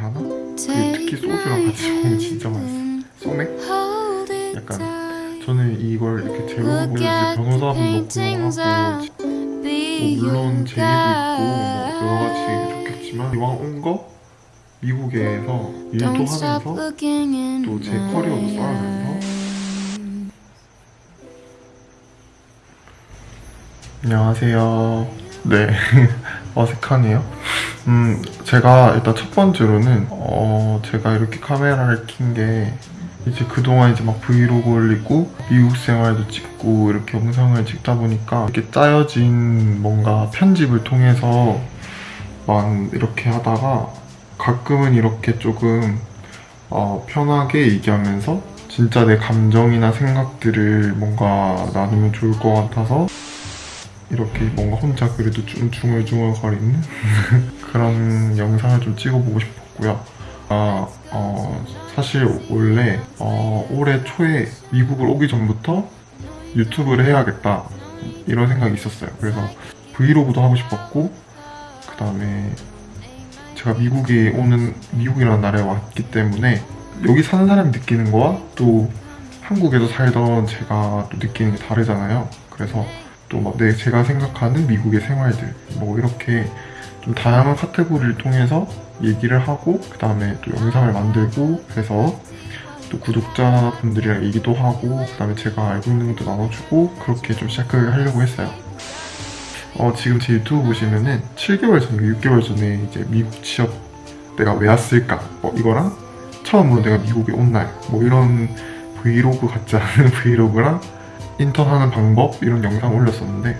하나? 그 특히 소주랑 같이 먹으면 진짜 맛있어. 소맥? 약간 저는 이걸 이렇게 제로로 보여주지 변호사분 넣고 하고 뭐 물론 제이도 있고 뭐 여러 가지 좋겠지만 이왕 온 거? 미국에서 일도 하면서 또 제 커리어도 쌓으면서? 안녕하세요. 네. 어색하네요 음 제가 일단 첫 번째로는 어 제가 이렇게 카메라를 킨 게 이제 그동안 이제 막 브이로그 올리고 미국 생활도 찍고 이렇게 영상을 찍다 보니까 이렇게 짜여진 뭔가 편집을 통해서 만 이렇게 하다가 가끔은 이렇게 조금 어, 편하게 얘기하면서 진짜 내 감정이나 생각들을 뭔가 나누면 좋을 것 같아서 이렇게 뭔가 혼자 그래도 좀 중얼중얼거리는 그런 영상을 좀 찍어보고 싶었고요. 아, 어, 사실 원래 어, 올해 초에 미국을 오기 전부터 유튜브를 해야겠다 이런 생각이 있었어요. 그래서 브이로그도 하고 싶었고 그 다음에 제가 미국에 오는 미국이라는 나라에 왔기 때문에 여기 사는 사람이 느끼는 거와 또 한국에서 살던 제가 또 느끼는 게 다르잖아요. 그래서 또 막 내 제가 생각하는 미국의 생활들. 뭐 이렇게 좀 다양한 카테고리를 통해서 얘기를 하고 그 다음에 또 영상을 만들고 해서 또 구독자분들이랑 얘기도 하고 그 다음에 제가 알고 있는 것도 나눠주고 그렇게 좀 시작을 하려고 했어요. 어, 지금 제 유튜브 보시면은 7개월 전, 6개월 전에 이제 미국 취업 내가 왜 왔을까? 뭐 이거랑 처음으로 내가 미국에 온 날. 뭐 이런 브이로그 같지 않은 브이로그랑 인턴하는 방법? 이런 영상 올렸었는데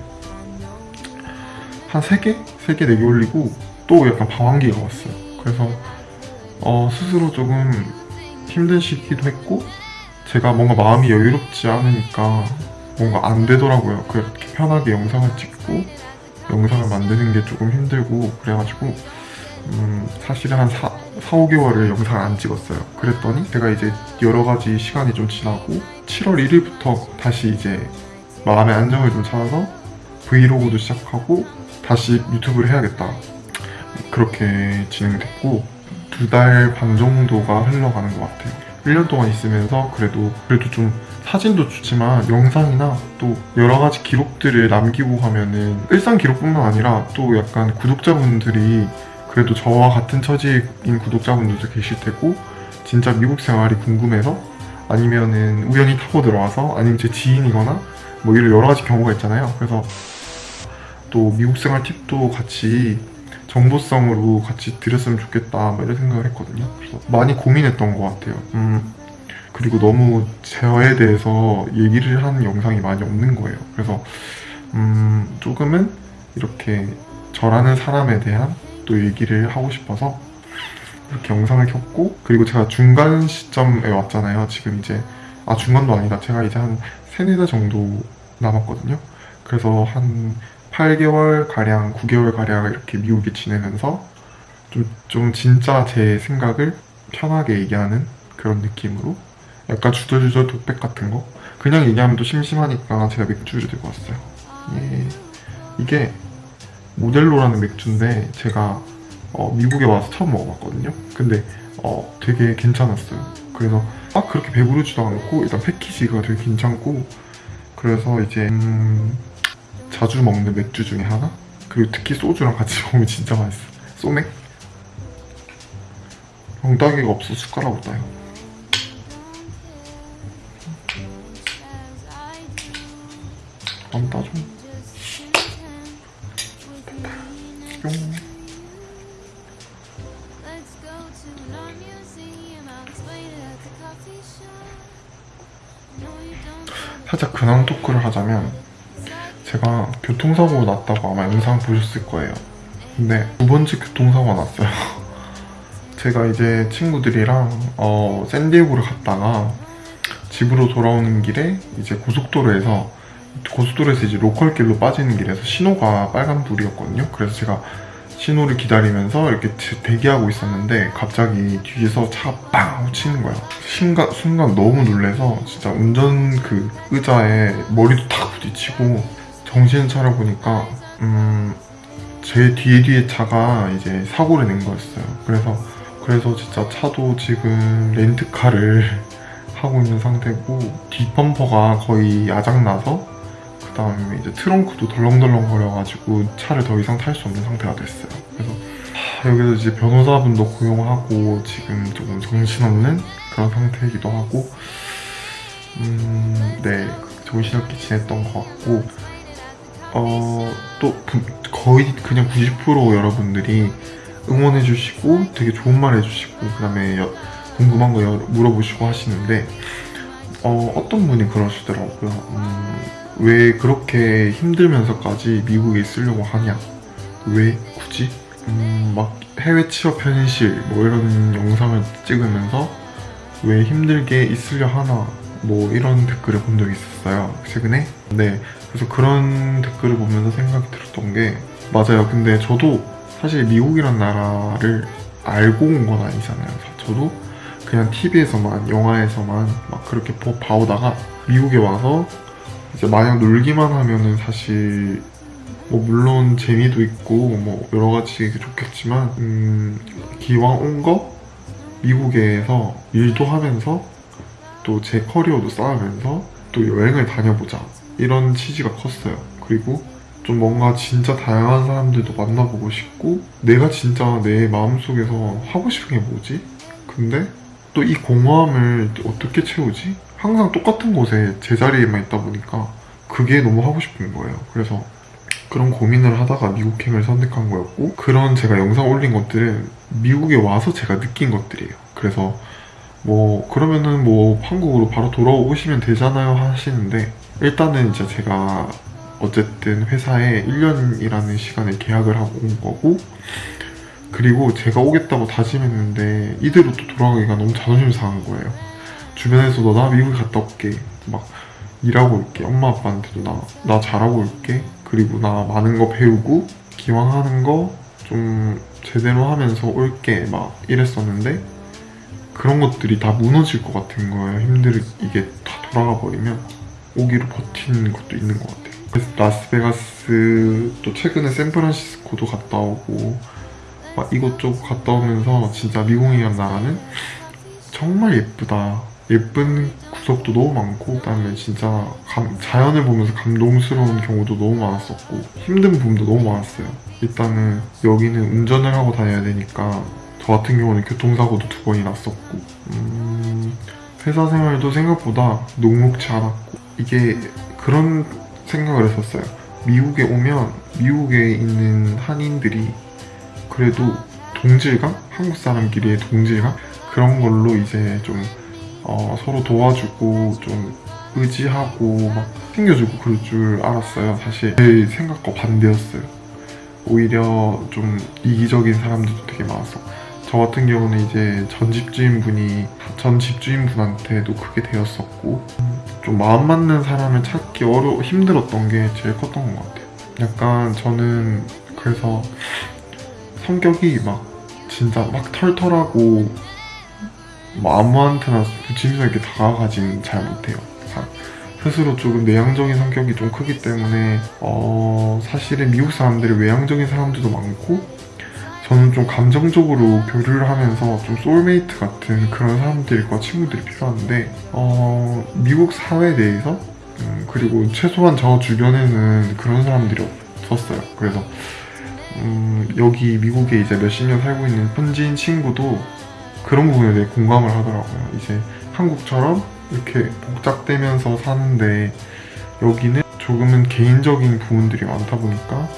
한 3개? 3개, 4개 올리고 또 약간 방황기가 왔어요. 그래서 어, 스스로 조금 힘든 시기도 했고 제가 뭔가 마음이 여유롭지 않으니까 뭔가 안 되더라고요. 그렇게 편하게 영상을 찍고 영상을 만드는 게 조금 힘들고 그래가지고 음, 사실은 한 4, 4, 5개월을 영상을 안 찍었어요. 그랬더니 제가 이제 여러 가지 시간이 좀 지나고 7월 1일부터 다시 이제 마음의 안정을 좀 찾아서 브이로그도 시작하고 다시 유튜브를 해야겠다. 그렇게 진행됐고 두 달 반 정도가 흘러가는 것 같아요. 1년 동안 있으면서 그래도 그래도 좀 사진도 좋지만 영상이나 또 여러 가지 기록들을 남기고 가면은 일상 기록뿐만 아니라 또 약간 구독자분들이 그래도 저와 같은 처지인 구독자분들도 계실 테고 진짜 미국 생활이 궁금해서 아니면은 우연히 타고 들어와서 아니면 제 지인이거나 뭐 이런 여러 가지 경우가 있잖아요. 그래서 또 미국 생활 팁도 같이 정보성으로 같이 드렸으면 좋겠다 뭐 이런 생각을 했거든요. 그래서 많이 고민했던 것 같아요. 음, 그리고 너무 저에 대해서 얘기를 하는 영상이 많이 없는 거예요. 그래서 음, 조금은 이렇게 저라는 사람에 대한 또 얘기를 하고 싶어서 이렇게 영상을 켰고 그리고 제가 중간 시점에 왔잖아요 지금 이제. 아 중간도 아니다. 제가 이제 한 3, 4달 정도 남았거든요. 그래서 한 8개월 가량, 9개월 가량 이렇게 미국에 지내면서 좀, 좀 진짜 제 생각을 편하게 얘기하는 그런 느낌으로 약간 주저주저 독백 같은 거? 그냥 얘기하면 또 심심하니까 제가 맥주를 들고 왔어요. 예. 이게 모델로라는 맥주인데 제가 어, 미국에 와서 처음 먹어봤거든요. 근데 어, 되게 괜찮았어요. 그래서 막 그렇게 배부르지도 않고 일단 패키지가 되게 괜찮고 그래서 이제 음, 자주 먹는 맥주 중에 하나? 그리고 특히 소주랑 같이 먹으면 진짜 맛있어. 소맥? 엉따기가 없어. 숟가락으로 따요. 안 따줘 살짝 근황 토크를 하자면 제가 교통사고 났다고 아마 영상 보셨을 거예요. 근데 두 번째 교통사고가 났어요. 제가 이제 친구들이랑 어, 샌디에고를 갔다가 집으로 돌아오는 길에 이제 고속도로에서 고속도로에서 이제 로컬길로 빠지는 길에서 신호가 빨간불이었거든요. 그래서 제가 신호를 기다리면서 이렇게 대기하고 있었는데 갑자기 뒤에서 차가 빵 치는 거야 순간, 순간 너무 놀래서 진짜 운전 그 의자에 머리도 탁 부딪히고 정신을 차려보니까 음, 제 뒤에 뒤에 차가 이제 사고를 낸 거였어요. 그래서 그래서 진짜 차도 지금 렌트카를 하고 있는 상태고 뒷범퍼가 거의 야작나서 그 다음에 이제 트렁크도 덜렁덜렁 거려가지고 차를 더 이상 탈 수 없는 상태가 됐어요. 그래서 하, 여기서 이제 변호사분도 고용하고 지금 조금 정신없는 그런 상태이기도 하고 음, 네 정신없게 지냈던 것 같고 어, 또 부- 거의 그냥 90% 여러분들이 응원해주시고 되게 좋은 말 해주시고 그 다음에 궁금한 거 여- 물어보시고 하시는데 어, 어떤 분이 그러시더라고요. 음, 왜 그렇게 힘들면서까지 미국에 있으려고 하냐? 왜 굳이? 음, 막 해외 취업 현실 뭐 이런 영상을 찍으면서 왜 힘들게 있으려 하나? 뭐 이런 댓글을 본 적이 있었어요. 최근에. 네. 그래서 그런 댓글을 보면서 생각이 들었던 게 맞아요. 근데 저도 사실 미국이란 나라를 알고 온 건 아니잖아요. 저도 그냥 TV에서만 영화에서만 막 그렇게 보- 봐오다가 미국에 와서 이제 마냥 놀기만 하면은 사실 뭐 물론 재미도 있고 뭐 여러 가지 좋겠지만 음, 기왕 온 거 미국에서 일도 하면서 또 제 커리어도 쌓으면서 또 여행을 다녀보자 이런 취지가 컸어요. 그리고 좀 뭔가 진짜 다양한 사람들도 만나보고 싶고 내가 진짜 내 마음속에서 하고 싶은 게 뭐지? 근데 또 이 공허함을 어떻게 채우지? 항상 똑같은 곳에 제자리에만 있다 보니까 그게 너무 하고 싶은 거예요. 그래서 그런 고민을 하다가 미국행을 선택한 거였고 그런 제가 영상 올린 것들은 미국에 와서 제가 느낀 것들이에요. 그래서 뭐 그러면은 뭐 한국으로 바로 돌아오시면 되잖아요 하시는데 일단은 이제 제가 어쨌든 회사에 1년이라는 시간에 계약을 하고 온 거고 그리고 제가 오겠다고 다짐했는데 이대로 또 돌아가기가 너무 자존심 상한 거예요. 주변에서도 나 미국 갔다 올게. 막 일하고 올게. 엄마 아빠한테도 나, 나 잘하고 올게. 그리고 나 많은 거 배우고 기왕 하는 거 좀 제대로 하면서 올게. 막 이랬었는데 그런 것들이 다 무너질 것 같은 거예요. 힘들 이게 다 돌아가 버리면 오기로 버티는 것도 있는 것 같아요. 그래서 라스베가스 또 최근에 샌프란시스코도 갔다 오고 막 이곳저곳 갔다 오면서 진짜 미국이란 나라는 정말 예쁘다 예쁜 구석도 너무 많고 그다음에 진짜 감- 자연을 보면서 감동스러운 경우도 너무 많았었고 힘든 부분도 너무 많았어요 일단은 여기는 운전을 하고 다녀야 되니까 저 같은 경우는 교통사고도 두 번이 났었고 음, 회사 생활도 생각보다 녹록치 않았고 이게 그런 생각을 했었어요 미국에 오면 미국에 있는 한인들이 그래도 동질감? 한국 사람끼리의 동질감? 그런 걸로 이제 좀 어, 서로 도와주고 좀 의지하고 막 챙겨주고 그럴 줄 알았어요. 사실 제 생각과 반대였어요. 오히려 좀 이기적인 사람들도 되게 많았어. 저 같은 경우는 이제 전 집주인분이 전 집주인분한테도 크게 되었었고 좀 마음 맞는 사람을 찾기 어려 힘들었던 게 제일 컸던 것 같아요. 약간 저는 그래서 성격이 막 진짜 막 털털하고 뭐 아무한테나 붙임성 있게 다가가진 잘 못해요. 사- 스스로 조금 내향적인 성격이 좀 크기 때문에 어, 사실은 미국 사람들이 외향적인 사람들도 많고 저는 좀 감정적으로 교류를 하면서 좀 소울메이트 같은 그런 사람들과 친구들이 필요한데 어, 미국 사회 내에서 음, 그리고 최소한 저 주변에는 그런 사람들이 없었어요. 그래서 음, 여기 미국에 이제 몇십 년 살고 있는 현지인 친구도 그런 부분에 대해 공감을 하더라고요. 이제 한국처럼 이렇게 복잡되면서 사는데 여기는 조금은 개인적인 부분들이 많다 보니까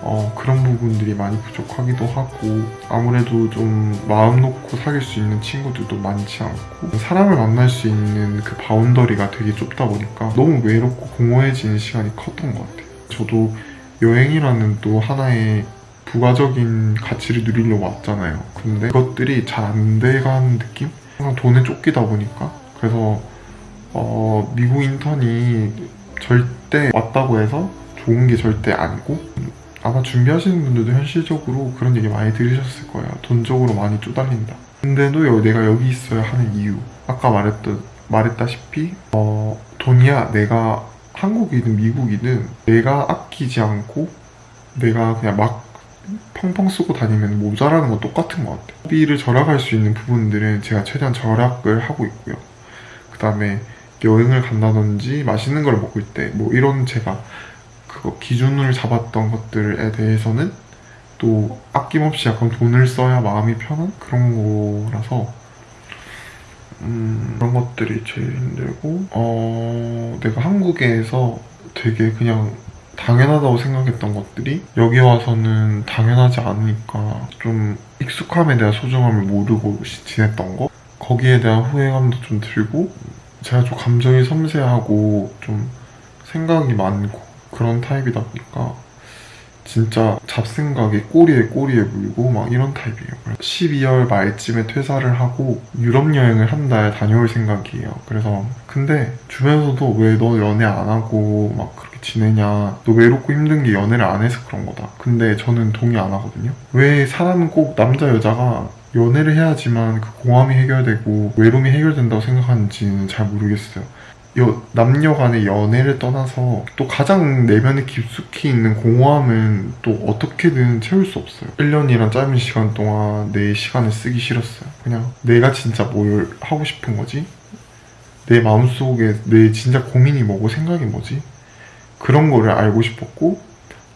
어, 그런 부분들이 많이 부족하기도 하고 아무래도 좀 마음 놓고 사귈 수 있는 친구들도 많지 않고 사람을 만날 수 있는 그 바운더리가 되게 좁다 보니까 너무 외롭고 공허해지는 시간이 컸던 것 같아요. 저도 여행이라는 또 하나의 부가적인 가치를 누리려고 왔잖아요. 근데 그것들이 잘 안 돼가는 느낌? 항상 돈에 쫓기다 보니까 그래서 어, 미국 인턴이 절대 왔다고 해서 좋은 게 절대 아니고 아마 준비하시는 분들도 현실적으로 그런 얘기 많이 들으셨을 거예요. 돈적으로 많이 쪼달린다. 근데도 여- 내가 여기 있어야 하는 이유 아까 말했던 말했다시피 어, 돈이야 내가 한국이든 미국이든 내가 아끼지 않고 내가 그냥 막 펑펑 쓰고 다니면 모자라는 건 똑같은 것 같아요. 소비를 절약할 수 있는 부분들은 제가 최대한 절약을 하고 있고요. 그 다음에 여행을 간다든지 맛있는 걸 먹을 때 뭐 이런 제가 그거 기준을 잡았던 것들에 대해서는 또 아낌없이 약간 돈을 써야 마음이 편한 그런 거라서 음, 그런 것들이 제일 힘들고 어, 내가 한국에서 되게 그냥 당연하다고 생각했던 것들이 여기 와서는 당연하지 않으니까 좀 익숙함에 대한 소중함을 모르고 시- 지냈던 거 거기에 대한 후회감도 좀 들고 제가 좀 감정이 섬세하고 좀 생각이 많고 그런 타입이다 보니까 진짜 잡생각에 꼬리에 꼬리에 물고 막 이런 타입이에요. 12월 말쯤에 퇴사를 하고 유럽 여행을 한 달 다녀올 생각이에요. 그래서 근데 주변에서도 왜 너 연애 안 하고 막 그렇게 지내냐 너 외롭고 힘든 게 연애를 안 해서 그런 거다. 근데 저는 동의 안 하거든요. 왜 사람은 꼭 남자 여자가 연애를 해야지만 그 공함이 해결되고 외로움이 해결된다고 생각하는지는 잘 모르겠어요. 여- 남녀 간의 연애를 떠나서 또 가장 내면에 깊숙이 있는 공허함은 또 어떻게든 채울 수 없어요. 1년이란 짧은 시간 동안 내 시간을 쓰기 싫었어요. 그냥 내가 진짜 뭘 하고 싶은 거지? 내 마음속에 내 진짜 고민이 뭐고 생각이 뭐지? 그런 거를 알고 싶었고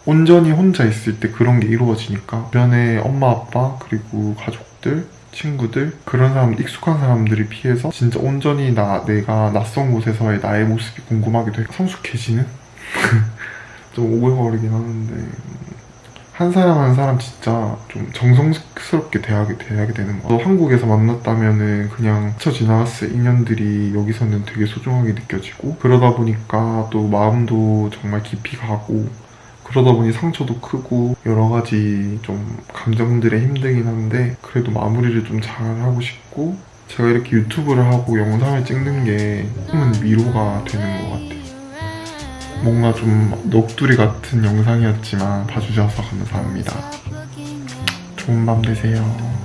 온전히 혼자 있을 때 그런 게 이루어지니까 주변에 엄마 아빠 그리고 가족들 친구들 그런 사람 익숙한 사람들이 피해서 진짜 온전히 나 내가 낯선 곳에서의 나의 모습이 궁금하기도 해 성숙해지는? 좀 오글거리긴 하는데 한 사람 한 사람 진짜 좀 정성스럽게 대하게 대하게 되는 거. 같아요. 한국에서 만났다면은 그냥 스쳐 지나갔을 인연들이 여기서는 되게 소중하게 느껴지고 그러다 보니까 또 마음도 정말 깊이 가고 그러다 보니 상처도 크고 여러 가지 좀 감정들에 힘들긴 한데 그래도 마무리를 좀 잘 하고 싶고 제가 이렇게 유튜브를 하고 영상을 찍는 게 조금은 위로가 되는 것 같아요. 뭔가 좀 넋두리 같은 영상이었지만 봐주셔서 감사합니다. 좋은 밤 되세요.